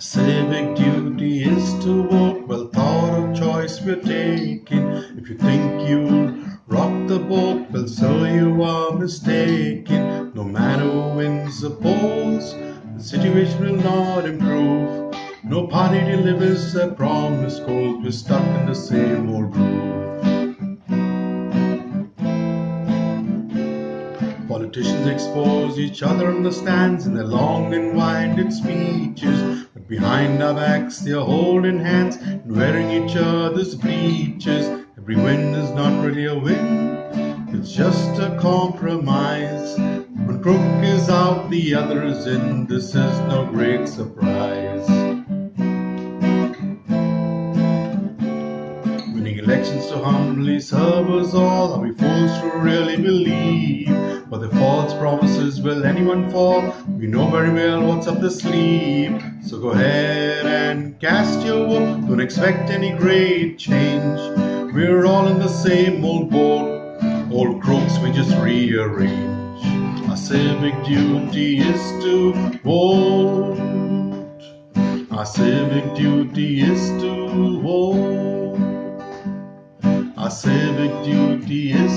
civic duty is to vote. Well thought of choice we're taking. If you think you'll rock the boat, well so you are mistaken. No matter who wins the polls, the situation will not improve. No party delivers their promised goals. We're stuck in the same old groove. Politicians expose each other on the stands in their long and winded speeches. Behind our backs they are holding hands and wearing each other's breeches. Every win is not really a win, it's just a compromise. One crook is out, the other is in. This is no great surprise. Winning elections to humbly serve us all. Are we fools to really believe? For the false promises, will anyone fall? We know very well what's up the sleeve. So go ahead and cast your vote. Don't expect any great change. We're all in the same old boat. Old crooks, we just rearrange. Our civic duty is to vote. Our civic duty is to vote. Our civic duty is